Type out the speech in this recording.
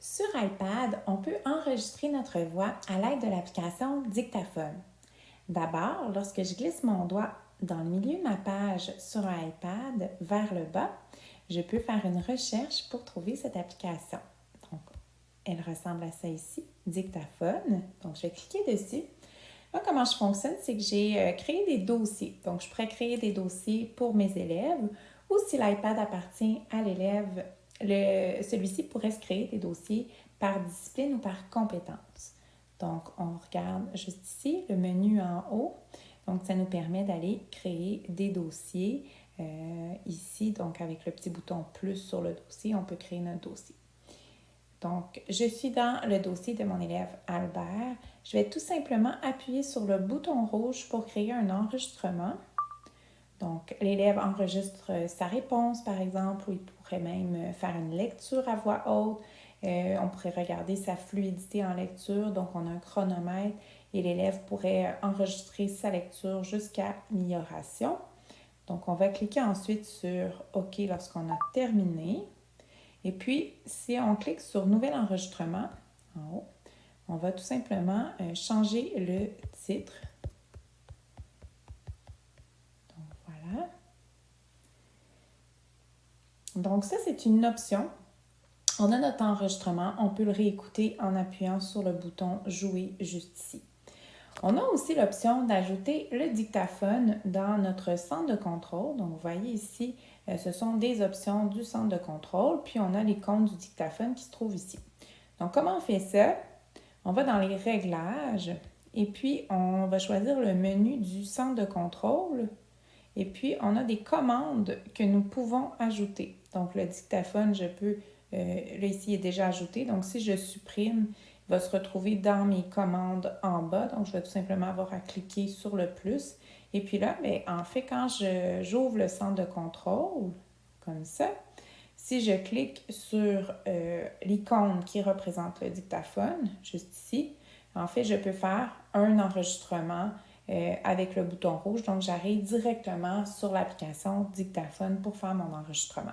Sur iPad, on peut enregistrer notre voix à l'aide de l'application Dictaphone. D'abord, lorsque je glisse mon doigt dans le milieu de ma page sur un iPad vers le bas, je peux faire une recherche pour trouver cette application. Donc, elle ressemble à ça ici, Dictaphone. Donc, je vais cliquer dessus. Comment je fonctionne, c'est que j'ai euh, créé des dossiers. Donc, je pourrais créer des dossiers pour mes élèves ou si l'iPad appartient à l'élève, celui-ci pourrait se créer des dossiers par discipline ou par compétence. Donc, on regarde juste ici le menu en haut. Donc, ça nous permet d'aller créer des dossiers. Euh, ici, donc avec le petit bouton plus sur le dossier, on peut créer notre dossier. Donc, je suis dans le dossier de mon élève Albert. Je vais tout simplement appuyer sur le bouton rouge pour créer un enregistrement. Donc, l'élève enregistre sa réponse, par exemple, ou il pourrait même faire une lecture à voix haute. Euh, on pourrait regarder sa fluidité en lecture. Donc, on a un chronomètre et l'élève pourrait enregistrer sa lecture jusqu'à amélioration. Donc, on va cliquer ensuite sur OK lorsqu'on a terminé. Et puis, si on clique sur Nouvel enregistrement en haut, on va tout simplement euh, changer le titre. Donc, ça, c'est une option. On a notre enregistrement. On peut le réécouter en appuyant sur le bouton Jouer juste ici. On a aussi l'option d'ajouter le dictaphone dans notre centre de contrôle. Donc, vous voyez ici, euh, ce sont des options du centre de contrôle, puis on a les comptes du dictaphone qui se trouvent ici. Donc, comment on fait ça? On va dans les réglages et puis on va choisir le menu du centre de contrôle et puis on a des commandes que nous pouvons ajouter. Donc, le dictaphone, je peux, là ici, il est déjà ajouté. Donc, si je supprime, il va se retrouver dans mes commandes en bas. Donc, je vais tout simplement avoir à cliquer sur le plus et puis là, bien, en fait, quand j'ouvre le centre de contrôle, comme ça, si je clique sur euh, l'icône qui représente le dictaphone, juste ici, en fait, je peux faire un enregistrement euh, avec le bouton rouge. Donc, j'arrive directement sur l'application dictaphone pour faire mon enregistrement.